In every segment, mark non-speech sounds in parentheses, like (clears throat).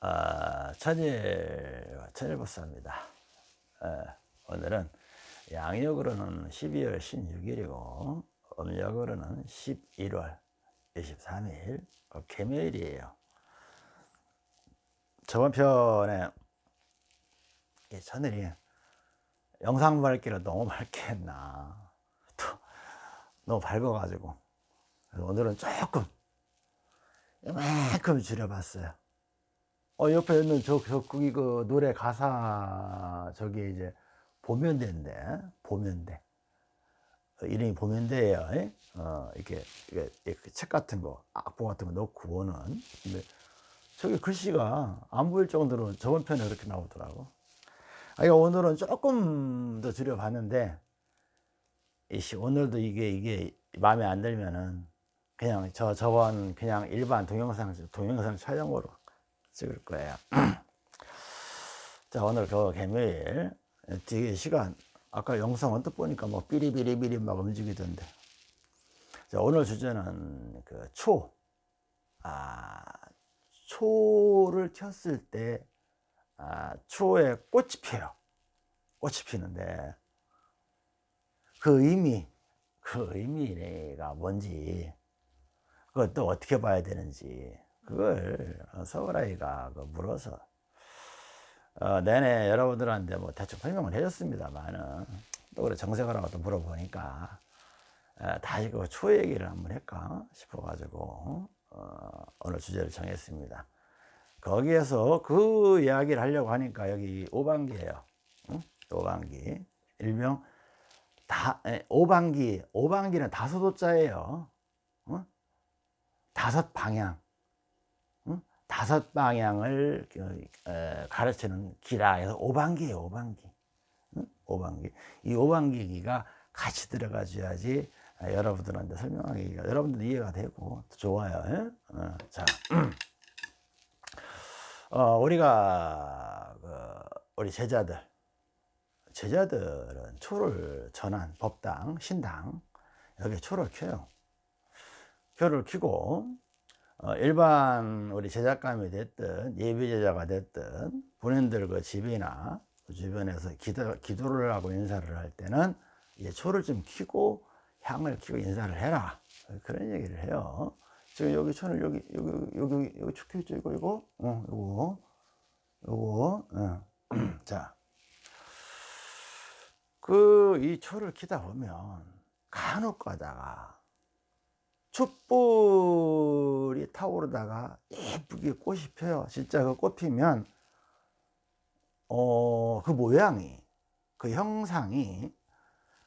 어, 천일 천일보사입니다. 어, 오늘은 양력으로는 12월 16일이고 음력으로는 11월 23일 어, 개묘일이에요. 저번 편에 이 천일이 영상 밝기를 너무 밝게 했나 또 너무 밝아가지고 오늘은 조금 이만큼 줄여봤어요. 어, 옆에 있는 저, 저, 거기 그 노래 가사, 저기 이제, 보면대인데, 보면대. 어, 이름이 보면대예요 예? 어, 이렇게, 이게, 이렇게 책 같은 거, 악보 같은 거 넣고 오는. 근데 저기 글씨가 안 보일 정도로 저번 편에 그렇게 나오더라고. 아, 오늘은 조금 더 줄여봤는데, 이씨, 오늘도 이게, 이게 마음에 안 들면은, 그냥 저, 저번 그냥 일반 동영상, 동영상 촬영으로 찍을 거예요. (clears throat) 자, 오늘 그 개묘일. 뒤에 시간, 아까 영상 언뜻 보니까 뭐 삐리비리비리 막 움직이던데. 자, 오늘 주제는 그 초. 아, 초를 켰을 때, 아, 초에 꽃이 피어요. 꽃이 피는데, 그 의미, 그 의미가 뭔지, 그것도 어떻게 봐야 되는지, 그걸 서울아이가 그 물어서 어, 내내 여러분들한테 뭐 대충 설명을 해줬습니다만은 또 그래 정색하라고 또 물어보니까 어, 다시 그초 얘기를 한번 할까 싶어가지고 어, 오늘 주제를 정했습니다. 거기에서 그 이야기를 하려고 하니까 여기 오방기예요. 응? 오방기 일명 다 에, 오방기 오방기는 다섯 호자예요. 응? 다섯 방향 다섯 방향을 그, 가르치는 기라 해서 오방기예요 오방기. 오방기. 이 오방기기가 같이 들어가 줘야지 아, 여러분들한테 설명하기가 여러분들 이해가 되고 좋아요. 어, 자. (clears throat) 어, 우리가 그 우리 제자들 제자들은 초를 전한 법당 신당 여기 초를 켜요. 표를 켜고 어, 일반 우리 제작감이 됐든 예비 제자가 됐든 본인들 그 집이나 그 주변에서 기도, 기도 를 하고 인사를 할 때는 이제 초를 좀 켜고 향을 켜고 인사를 해라 그런 얘기를 해요. 지금 여기 초를 여기 여기 여기 여기 초 켜있죠 이거 이거 어 이거 요거 어. (clears throat) 자. 그 이 초를 키다 보면 간혹 가다가 촛불이 타오르다가 예쁘게 꽃이 펴요. 진짜 그 꽃 피면, 어, 그 모양이, 그 형상이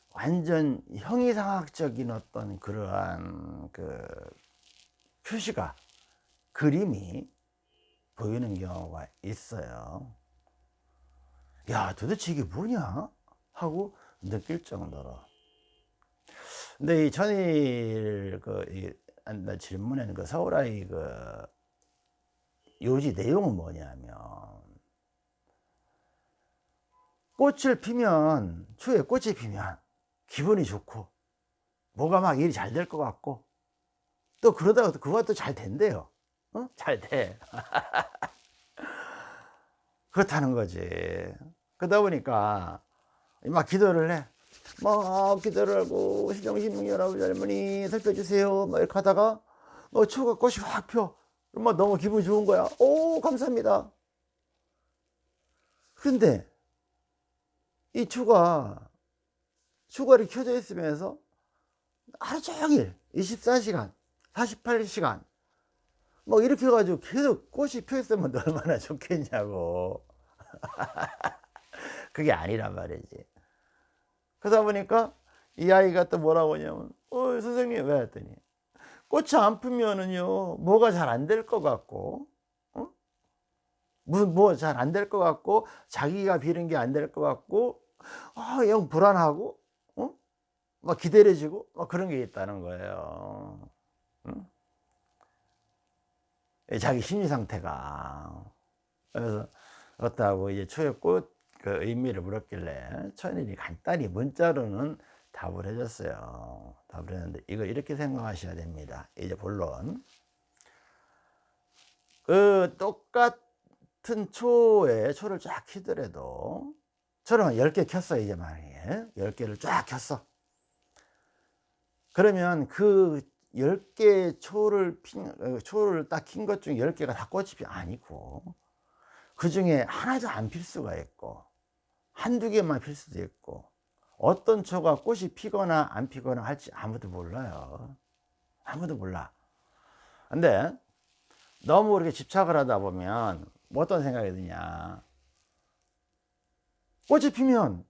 완전 형이상학적인 어떤 그러한 그 표시가, 그림이 보이는 경우가 있어요. 야, 도대체 이게 뭐냐? 하고 느낄 정도로. 근데 이 전일 그 이, 질문에는 그 서울아이 그 요지 내용은 뭐냐면 꽃을 피면 추에 꽃이 피면 기분이 좋고 뭐가 막 일이 잘 될 것 같고 또 그러다가 그거 또 잘 된대요. 어? 잘 돼. (laughs) 그렇다는 거지. 그러다 보니까 막 기도를 해. 막 하고 신정신명 여러분 할머니 살펴주세요 막 이렇게 하다가 뭐 초가 꽃이 확 펴. 막 너무 기분이 좋은 거야. 오 감사합니다. 근데 이 초가 초가 이렇게 켜져 있으면서 하루 종일 24시간 48시간 뭐 이렇게 해가지고 계속 꽃이 펴 있으면 얼마나 좋겠냐고 (laughs) 그게 아니란 말이지 그러다 보니까 이 아이가 또 뭐라고 하냐면 어 선생님 왜 했더니 꽃이 안 피면은요 뭐가 잘 안 될 것 같고 어? 뭐잘 안 될 것 같고 자기가 비는 게안 될 것 같고 아, 영 불안하고 어? 막 기다려지고 막 그런 게 있다는 거예요 응? 자기 심리 상태가 그래서 어떻다고 이제 초에 꽃 그 의미를 물었길래 천일이 간단히 문자로는 답을 해줬어요. 답을 했는데 이거 이렇게 생각하셔야 됩니다. 이제 본론. 그 똑같 같은 초에 초를 쫙 키더라도 초를 10개 켰어 이제 만약에 10개를 쫙 켰어 그러면 그 10개 초를 핀, 어, 초를 딱 킨 것 중에 10개가 다 꽃이 피 아니고 그 중에 하나도 안 필 수가 있고 한두 개만 필 수도 있고 어떤 초가 꽃이 피거나 안 피거나 할지 아무도 몰라요. 아무도 몰라. 근데 너무 그렇게 집착을 하다 보면 뭐 어떤 생각이 드냐? 꽃이 피면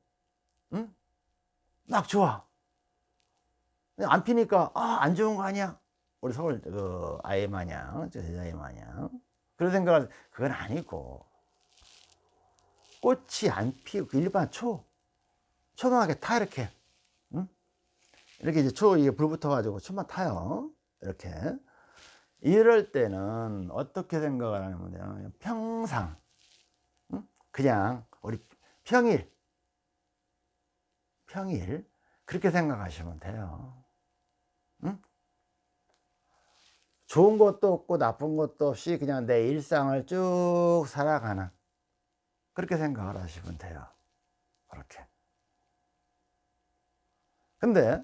응? 막 좋아. 안 피니까 아, 안 좋은 거 아니야? 우리 서울 그 아이 마냥 저 제자이 마냥. 그런 생각을 그건 아니고 꽃이 안 피고 그 일반 초 초등하게 타 이렇게 응? 이렇게 이제 초 이게 불 붙어 가지고 초만 타요 이렇게 이럴 때는 어떻게 생각을 하냐면 평상 응? 그냥 우리 평일 평일 그렇게 생각하시면 돼요 응? 좋은 것도 없고 나쁜 것도 없이 그냥 내 일상을 쭉 살아가는 그렇게 생각을 하시면 돼요 그렇게 근데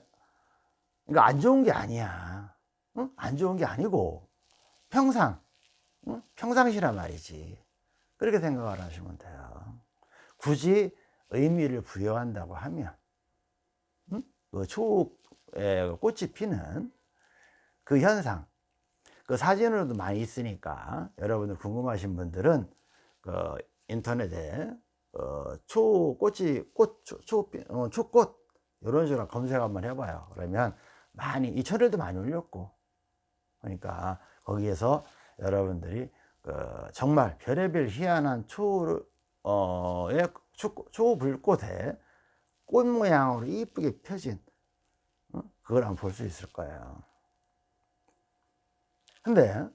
이거 안 좋은 게 아니야 응? 안 좋은 게 아니고 평상 응? 평상시란 말이지 그렇게 생각을 하시면 돼요 굳이 의미를 부여한다고 하면 응? 그 초에 꽃이 피는 그 현상 그 사진으로도 많이 있으니까 여러분들 궁금하신 분들은 그 인터넷에 어, 초꽃이 꽃, 초, 초, 어, 초꽃 이런 식으로 검색 한번 해봐요 그러면 많이 이 철에도 많이 올렸고 그러니까 거기에서 여러분들이 그 정말 별의별 희한한 초의 어, 초, 초불꽃에 꽃 모양으로 이쁘게 펴진 어? 그걸 한번 볼수 있을 거예요 근데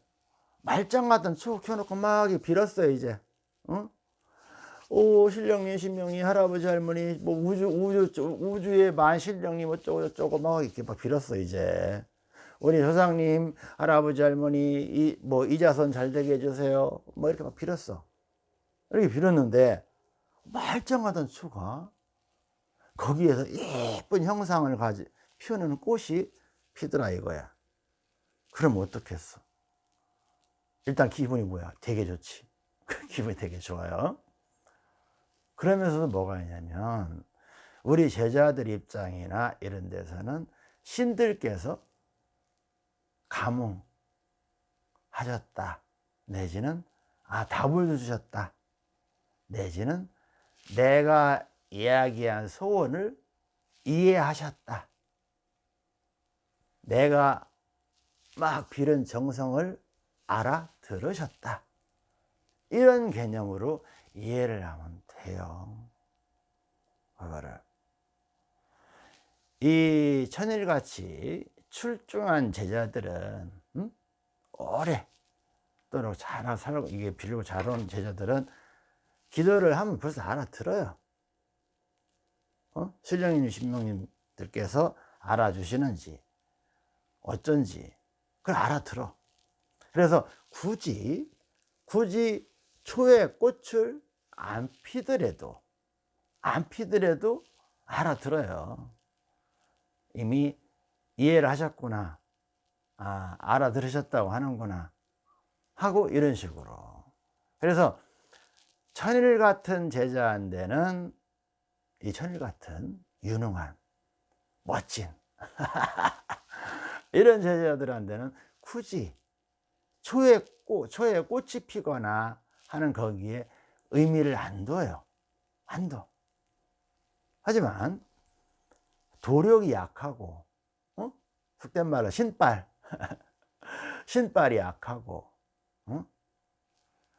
말짱 같은 초 켜놓고 막 빌었어요 이제 어? 오 신령님 신명님 할아버지 할머니 뭐 우주 우주 우주의 만신령님 어쩌고 저쩌고 막 이렇게 막 빌었어 이제. 우리 조상님 할아버지 할머니 이, 뭐 이자선 잘 되게 해주세요. 뭐 이렇게 막 빌었어. 이렇게 빌었는데 말짱하던 추가 거기에서 예쁜 형상을 가지 피우는 꽃이 피더라 이거야. 그럼 어떻겠어? 일단 기분이 뭐야? 되게 좋지. (laughs) 기분이 되게 좋아요 그러면서도 뭐가 있냐면 우리 제자들 입장이나 이런 데서는 신들께서 감흥하셨다 내지는 아 답을 주셨다 내지는 내가 이야기한 소원을 이해하셨다. 내가 막 빌은 정성을 알아들으셨다. 이런 개념으로 이해를 하면 돼요. 그거를. 이 천일같이 출중한 제자들은 음? 오래 또는 잘 살고 이게 빌고 잘 오는 제자들은 기도를 하면 벌써 알아들어요. 어? 신령님, 신명님들께서 알아주시는지 어쩐지 그걸 알아들어. 그래서 굳이 굳이 초의 꽃을 안 피더라도 안 피더라도 알아들어요. 이미 이해를 하셨구나. 아, 알아들으셨다고 하는구나. 하고 이런 식으로. 그래서 천일 같은 제자한테는 이 천일 같은 유능한 멋진 (laughs) 이런 제자들한테는 굳이 초에 꽃, 초에 꽃이 피거나 하는 거기에 의미를 안 둬요. 안 둬. 하지만 도력이 약하고 어? 속된 말로 신발 (laughs) 신발이 약하고 어?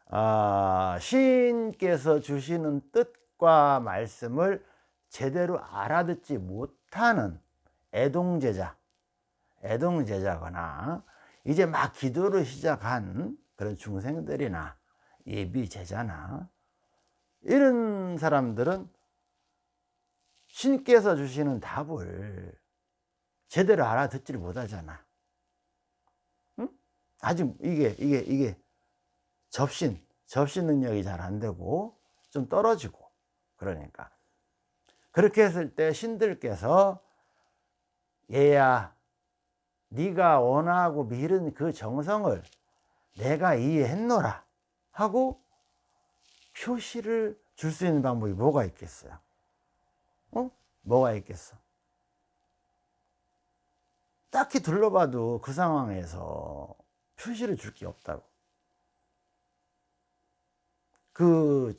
아, 신께서 주시는 뜻과 말씀을 제대로 알아듣지 못하는 애동제자 애동제자거나 이제 막 기도를 시작한 그런 중생들이나 예비 제자나 이런 사람들은 신께서 주시는 답을 제대로 알아듣지를 못하잖아. 응? 아직 이게 이게 이게 접신 접시 능력이 잘 안 되고 좀 떨어지고 그러니까 그렇게 했을 때 신들께서 얘야 네가 원하고 미른 그 정성을 내가 이해했노라 하고 표시를 줄 수 있는 방법이 뭐가 있겠어요? 어? 뭐가 있겠어? 딱히 둘러봐도 그 상황에서 표시를 줄 게 없다고. 그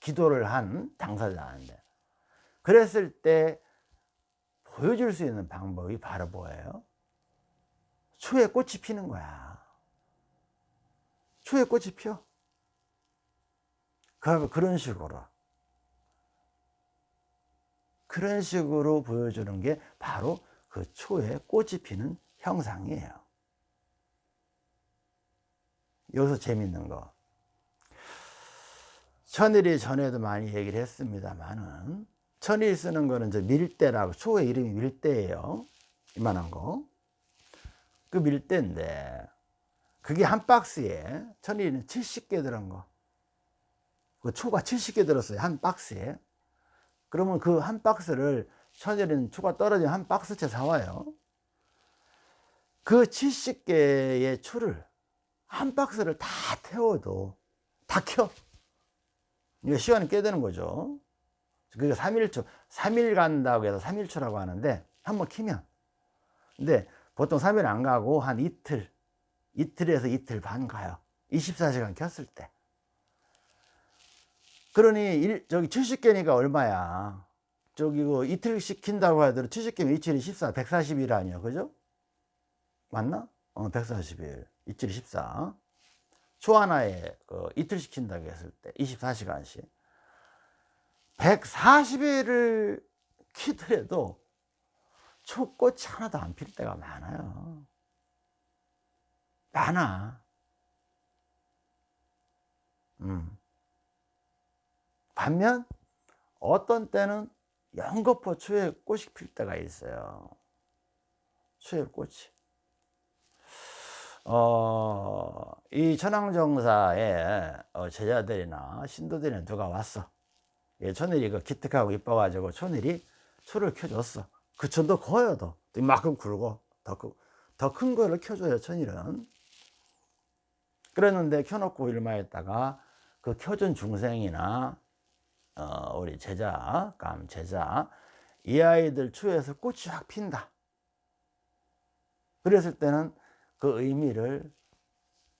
기도를 한 당사자한테. 그랬을 때 보여줄 수 있는 방법이 바로 뭐예요? 초에 꽃이 피는 거야. 초에 꽃이 펴. 그런 식으로. 그런 식으로 보여주는 게 바로 그 초에 꽃이 피는 형상이에요. 여기서 재밌는 거. 천일이 전에도 많이 얘기를 했습니다만은 천일 쓰는 거는 이제 밀대라고 초의 이름이 밀대예요. 이만한 거. 그 밀대인데 그게 한 박스에 천일이는 70개 들은 거. 그 초가 70개 들었어요. 한 박스에. 그러면 그 한 박스를 천일은 초가 떨어진 한 박스째 사와요. 그 70개의 초를 한 박스를 다 태워도 다 켜. 이거 시간이 꽤 되는 거죠. 그게 3일초, 3일 간다고 해서 3일초라고 하는데 한번 키면. 근데 보통 3일 안 가고 한 이틀, 이틀에서 이틀 반 가요. 24시간 켰을 때. 그러니 일, 저기 70개니까 얼마야? 저기 그 이틀 시킨다고 하더라도 70개면 이틀이 14, 140일 아니야. 그죠? 맞나? 어, 140일. 이틀이 14. 초 하나에 그 이틀 시킨다고 했을 때 24시간씩. 140일을 키더라도 초꽃이 하나도 안 필 때가 많아요. 많아. 음. 반면 어떤 때는 연거푸 초에 꽃이 필 때가 있어요. 초에 꽃이. 어, 이 천황정사의 어, 제자들이나 신도들이 누가 왔어. 예, 천일이 그 기특하고 이뻐가지고 천일이 초를 켜줬어. 그 천도 커요, 더. 이만큼 굵고, 더, 더큰 거를 켜줘요, 천일은. 그랬는데 켜놓고 일마했다가 그 켜준 중생이나 어, 우리 제자, 감 제자, 이 아이들 추에서 꽃이 확 핀다. 그랬을 때는 그 의미를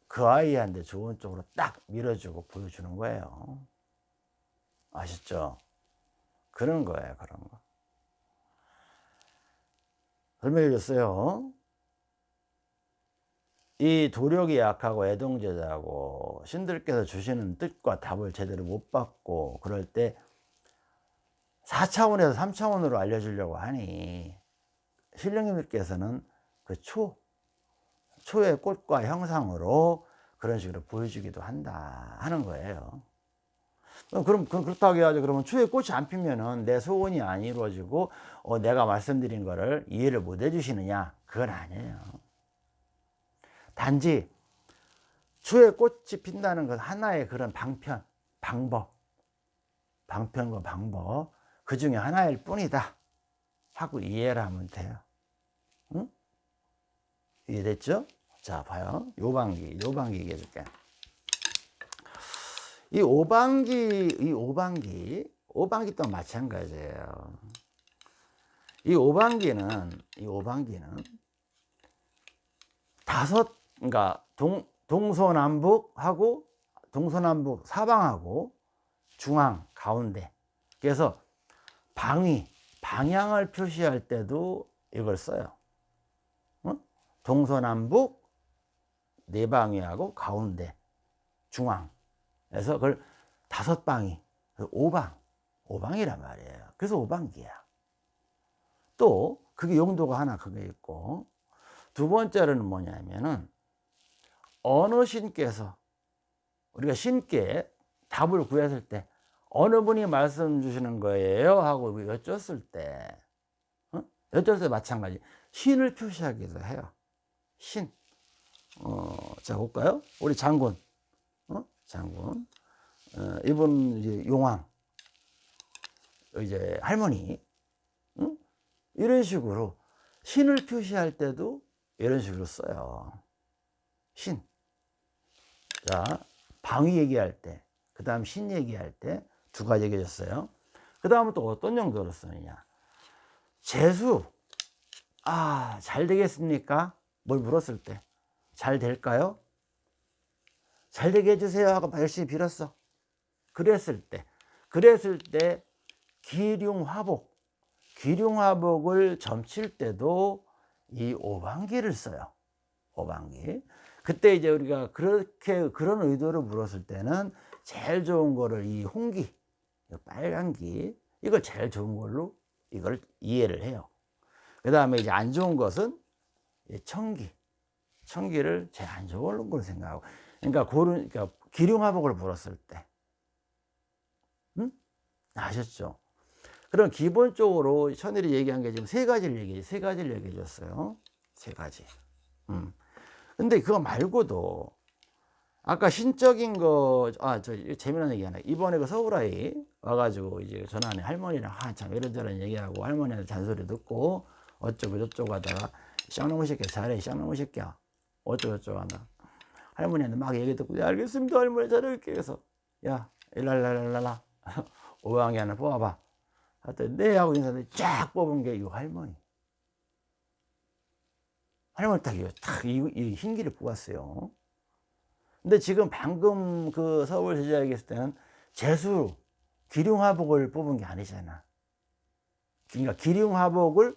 그 아이한테 좋은 쪽으로 딱 밀어주고 보여주는 거예요. 아시죠? 그런 거예요, 그런 거. 설명해 줬어요. 이 도력이 약하고 애동제자고 신들께서 주시는 뜻과 답을 제대로 못 받고 그럴 때 4차원에서 3차원으로 알려주려고 하니 신령님들께서는 그 초, 초의 꽃과 형상으로 그런 식으로 보여주기도 한다 하는 거예요. 그럼 그렇다고 해야죠. 그러면 초에 꽃이 안 피면은 내 소원이 안 이루어지고 어, 내가 말씀드린 거를 이해를 못 해주시느냐? 그건 아니에요. 단지 추에 꽃이 핀다는 것 하나의 그런 방편, 방법, 방편과 방법 그 중에 하나일 뿐이다 하고 이해를 하면 돼요. 응? 이해됐죠? 자, 봐요. 요방기, 요방기 얘기해 줄게. 이 오방기, 이 오방기, 오방기 또 마찬가지예요. 이 오방기는, 이 오방기는 다섯 그러니까 동, 동서남북하고 동서남북 사방하고 중앙 가운데. 그래서 방위 방향을 표시할 때도 이걸 써요. 어? 동서남북 네 방위하고 가운데 중앙. 그래서 그걸 다섯 방위 오방. 오방이란 말이에요. 그래서 오방기야. 또 그게 용도가 하나 그게 있고 두 번째로는 뭐냐면은 어느 신께서 우리가 신께 답을 구했을 때 어느 분이 말씀 주시는 거예요 하고 여쭸을 때 어? 여쭸을 때 마찬가지 신을 표시하기도 해요 신 어, 자 볼까요 우리 장군 어? 장군. 어, 이분 이제 용왕, 이제 할머니, 응? 이런 식으로 신을 표시할 때도 이런 식으로 써요. 신. 자, 방위 얘기할 때, 그 다음 신 얘기할 때 두 가지 얘기해줬어요. 그 다음은 또 어떤 용도로 쓰느냐. 재수. 아, 잘 되겠습니까? 뭘 물었을 때. 잘 될까요? 잘 되게 해주세요 하고 열심히 빌었어. 그랬을 때. 그랬을 때 기륭화복. 기륭화복을 점칠 때도 이 오방기를 써요. 오방기. 그때 이제 우리가 그렇게 그런 의도로 물었을 때는 제일 좋은 거를 이 홍기, 이 빨간기 이걸 제일 좋은 걸로 이걸 이해를 해요. 그 다음에 이제 안 좋은 것은 이 청기, 청기를 제일 안 좋은 걸로 생각하고, 그러니까 고른, 그러니까 기륭화복을 물었을 때, 응? 아셨죠? 그럼 기본적으로 천일이 얘기한 게 지금 세 가지를 얘기해, 세 가지를 얘기해 줬어요. 세 가지. 음. 근데 그거 말고도 아까 신적인 거, 아, 저 재미난 얘기 하나. 이번에 그 서울 아이 와가지고 이제 전화하는 할머니랑 한참 이런저런 얘기하고 할머니한테 잔소리 듣고 어쩌고 저쩌고 하다가 쌍놈의 새끼 잘해, 쌍놈의 새끼야. 어쩌고 저쩌고 한다. 할머니한테 막 얘기 듣고, 야, 알겠습니다, 할머니 잘할게. 그래서, 야, 일랄랄랄라. (laughs) 오왕이 하나 뽑아봐. 하여튼, 네, 하고 인사했는데 쫙 뽑은 게 이 할머니. 할머니 딱, 탁, 이, 이 흰기를 뽑았어요. 근데 지금 방금 그 서울 제자에게 있을 때는 재수, 기륭화복을 뽑은 게 아니잖아. 그러니까 기륭화복을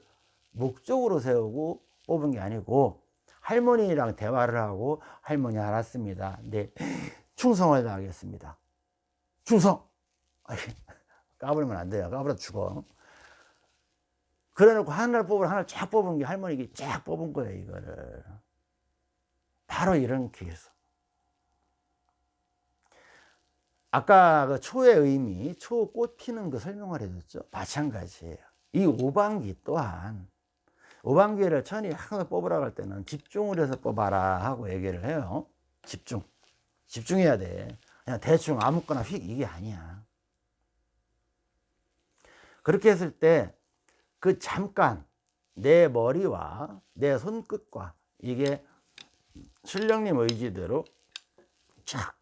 목적으로 세우고 뽑은 게 아니고 할머니랑 대화를 하고 할머니 알았습니다. 네, 충성을 다하겠습니다. 충성! (laughs) 까불면 안 돼요. 까불어 죽어. 그래 놓고 하나를 뽑을 하나를 쫙 뽑은 게 할머니가 쫙 뽑은 거예요, 이거를. 바로 이런 케이스. 아까 그 초의 의미, 초 꽃 피는 거 설명을 해줬죠. 마찬가지예요. 이 오방기 또한 오방기를 천이 항상 뽑으라고 할 때는 집중을 해서 뽑아라 하고 얘기를 해요. 집중. 집중해야 돼. 그냥 대충 아무거나 휙 이게 아니야. 그렇게 했을 때 그 잠깐 내 머리와 내 손끝과 이게 신령님 의지대로 쫙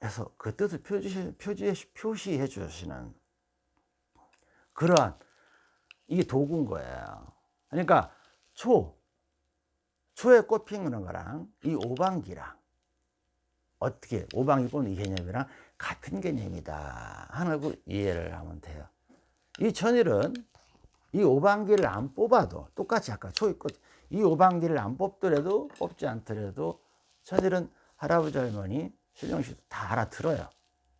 해서 그 뜻을 표시, 표시, 표시해 주시는 그러한 이게 도구인 거예요. 그러니까 초, 초에 꽃 피는 거랑 이 오방기랑 어떻게 오방이 뽑는 이 개념이랑 같은 개념이다 하는 걸 이해를 하면 돼요. 이 천일은 이 오방기를 안 뽑아도 똑같이 아까 초의 꽃, 이 오방기를 안 뽑더라도 뽑지 않더라도 천일은 할아버지 할머니 신령씨도 다 알아들어요.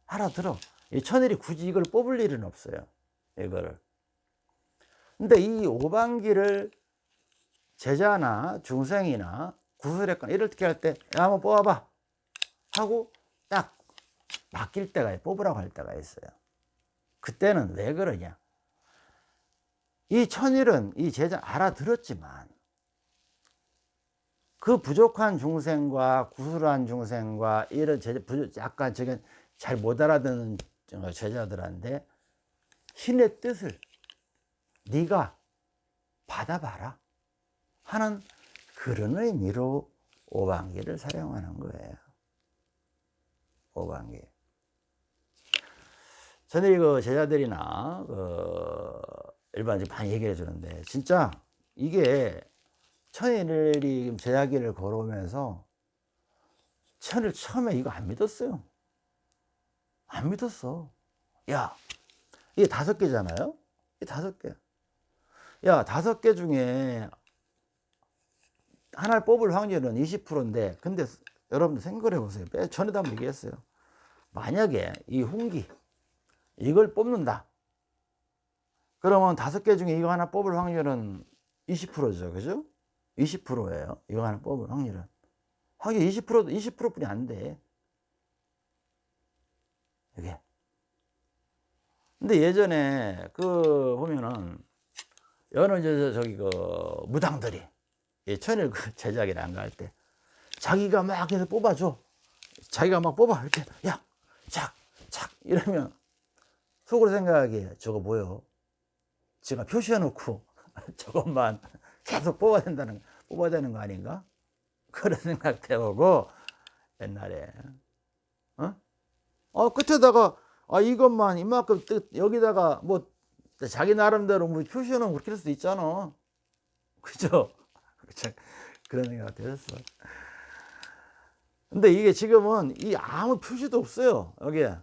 알아들어. 이 천일이 굳이 이걸 뽑을 일은 없어요. 이거를. 근데 이 오방기를 제자나 중생이나 구슬했거나 이렇게 할 때, 야, 한번 뽑아봐. 하고 딱 맡길 때가, 뽑으라고 할 때가 있어요. 그때는 왜 그러냐. 이 천일은 이 제자 알아들었지만 그 부족한 중생과 구슬한 중생과 이런 제자, 약간 저게 잘 못 알아듣는 제자들한테 신의 뜻을 네가 받아봐라 하는 그런 의미로 오방기를 사용하는 거예요. 오방기. 저는 이거 제자들이나 그 일반적으로 많이 얘기해 주는데 진짜 이게 천일이 제자기를 걸어오면서 천을 처음에 이거 안 믿었어요. 안 믿었어. 야, 이게 다섯 개잖아요? 이 다섯 개. 야, 다섯 개 중에 하나를 뽑을 확률은 20%인데, 근데 여러분들 생각을 해보세요. 전에도 한번 얘기했어요. 만약에 이 홍기, 이걸 뽑는다. 그러면 다섯 개 중에 이거 하나 뽑을 확률은 20%죠. 그죠? 20%예요. 이거 하나 뽑을 확률은. 확률 20%도 20%뿐이 안 돼. 이게. 근데 예전에 그 보면은 여느 저 저기 그 무당들이 천일 그 (laughs) 제자기를 안갈 때 자기가 막 해서 뽑아줘. 자기가 막 뽑아 이렇게 야 착, 착 이러면 속으로 생각하기에 저거 뭐요? 제가 표시해 놓고 (laughs) 저것만 계속 뽑아야 된다는, 뽑아야 되는 거 아닌가? 그런 생각 해보고 옛날에, 어? 어, 끝에다가, 아, 이것만 이만큼 뜻, 여기다가 뭐 자기 나름대로 뭐 표시해 놓으면 그렇게 할 수도 있잖아. 그죠? 참, (laughs) 그런 생각 들었어. 근데 이게 지금은 이 아무 표시도 없어요. 여기에.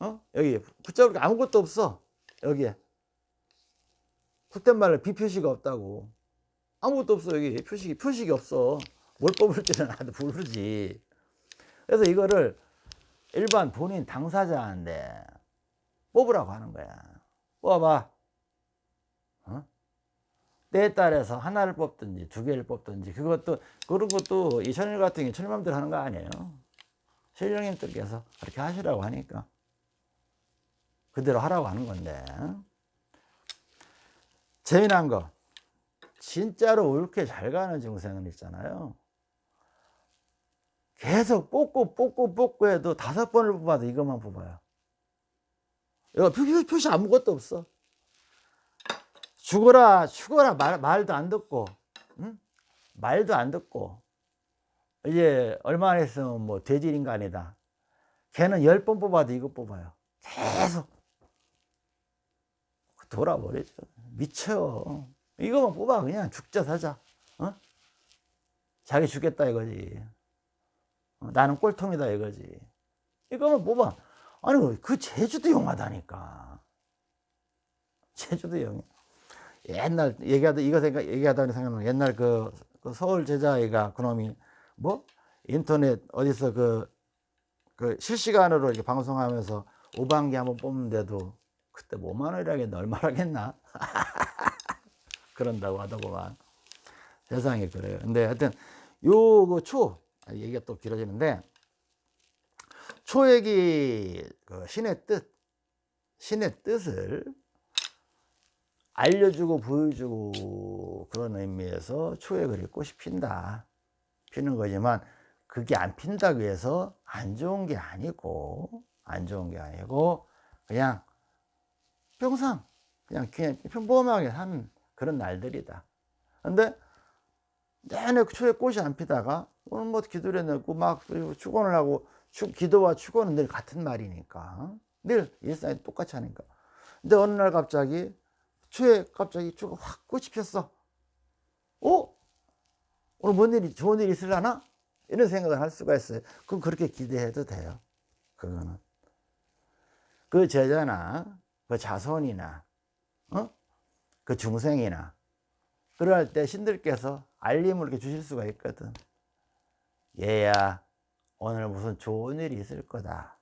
어? 여기 붙잡을 게 아무것도 없어. 여기에. 속된 말로 비표시가 없다고. 아무것도 없어. 여기 표식이, 표식이 없어. 뭘 뽑을 줄은 나도 모르지. 그래서 이거를 일반 본인 당사자인데 뽑으라고 하는 거야. 뽑아봐. 어? 때에 따라서 하나를 뽑든지 두 개를 뽑든지 그것도 그런 것도 이 천일 같은 게 천일맘대로 하는 거 아니에요. 신령님들께서 그렇게 하시라고 하니까 그대로 하라고 하는 건데 재미난 거 진짜로 옳게 잘 가는 증생은 있잖아요. 계속 뽑고 뽑고 뽑고 해도 다섯 번을 뽑아도 이것만 뽑아요. 이거 표시, 표시 아무것도 없어. 죽어라 죽어라 말, 말도 안 듣고 응? 말도 안 듣고 이제 얼마 안 있으면 뭐 돼지 인간이다 걔는 열 번 뽑아도 이거 뽑아요 계속 돌아버리죠 미쳐. 이거만 뽑아. 그냥 죽자 사자. 어? 자기 죽겠다 이거지. 어, 나는 꼴통이다 이거지. 이거만 뽑아. 아니 그 제주도 영화다니까. 제주도 영화. 옛날 얘기하다 이거 생각 얘기하다 생각나 옛날 그, 그 서울 제자애가 그놈이 뭐? 인터넷 어디서 그, 그 실시간으로 이렇게 방송하면서 오방기 한번 뽑는데도 그때 뭐만 원이라겠나 얼마라겠나? 그런다고 하더구만. 세상에 그래요. 근데 하여튼 요초 그 얘기가 또 길어지는데 초액이 그 신의 뜻 신의 뜻을 알려주고 보여주고 그런 의미에서 초액을 꽃이 핀다. 피는 거지만 그게 안 핀다고 해서 안 좋은 게 아니고 안 좋은 게 아니고 그냥 평상 그냥 그냥 평범하게 하는 그런 날들이다. 근데 내내 초에 꽃이 안 피다가 오늘 뭐 기도를 내고 막 축원을 하고 축, 기도와 축원은 늘 같은 말이니까. 늘 일상이 똑같이 하니까. 근데 어느 날 갑자기 초에 갑자기 초가 확 꽃이 폈어. 어? 오늘 뭔 일이 좋은 일이 있으려나? 이런 생각을 할 수가 있어요. 그럼 그렇게 기대해도 돼요. 그거는. 그 제자나 그 자손이나 어? 그 중생이나 그럴 때 신들께서 알림을 이렇게 주실 수가 있거든 얘야 오늘 무슨 좋은 일이 있을 거다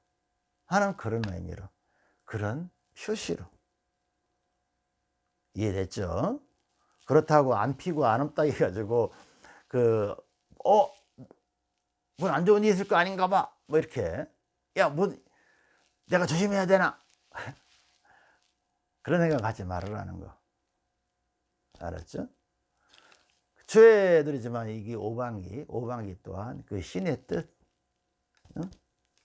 하는 그런 의미로 그런 표시로 이해됐죠? 그렇다고 안 피고 안 없다 해가지고 그 어? 뭐안 좋은 일이 있을 거 아닌가 봐 뭐 이렇게 야뭐 내가 조심해야 되나 그런 생각 갖지 말으라는 거 알았죠? 죄들이지만 이게 오방기 오방기 또한 그 신의 뜻 응?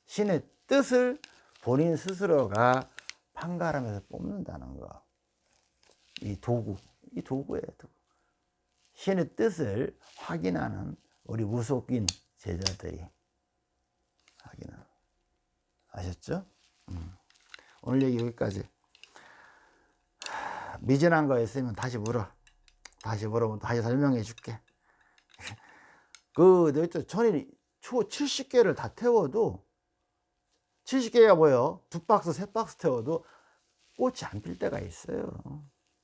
신의 뜻을 본인 스스로가 판가름에서 뽑는다는 거이 도구, 이 도구예요. 도구. 신의 뜻을 확인하는 우리 무속인 제자들이 확인하는. 아셨죠? 음. 오늘 얘기 여기까지. 미진한 거 있으면 다시 물어. 다시 물어보면 다시 설명해 줄게. (laughs) 그, 전에 초 70개를 다 태워도 70개가 뭐예요? 두 박스, 세 박스 태워도 꽃이 안 필 때가 있어요.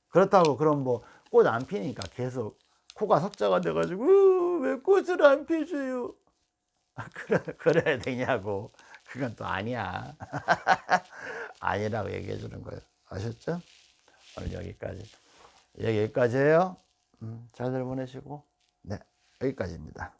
그렇다고 그럼 뭐 꽃 안 피니까 계속 코가 석자가 돼가지고 왜 꽃을 안 (laughs) 그래, 그래야 되냐고 그건 또 아니야 (laughs) 아니라고 얘기해 주는 거예요 아셨죠? 오늘 여기까지. 여기까지예요? 음, 잘들 보내시고. 네 여기까지입니다